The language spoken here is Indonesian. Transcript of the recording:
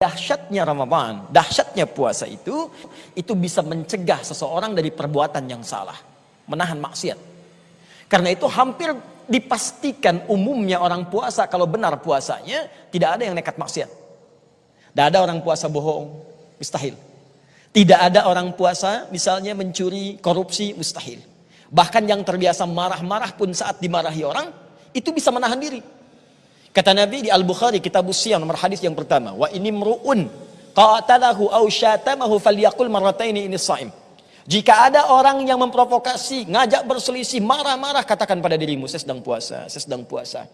Dahsyatnya Ramadan, dahsyatnya puasa itu, itu bisa mencegah seseorang dari perbuatan yang salah. Menahan maksiat. Karena itu hampir dipastikan umumnya orang puasa, kalau benar puasanya, tidak ada yang nekat maksiat. Tidak ada orang puasa bohong, mustahil. Tidak ada orang puasa misalnya mencuri, korupsi, mustahil. Bahkan yang terbiasa marah-marah pun saat dimarahi orang, itu bisa menahan diri. Kata Nabi di Al-Bukhari kitab Siyam nomor hadis yang pertama, wa ini mru'un qatalahu aw syatamahu falyaqul marrataini ini shaim. Jika ada orang yang memprovokasi, ngajak berselisih, marah-marah, katakan pada dirimu, saya sedang puasa, saya sedang puasa.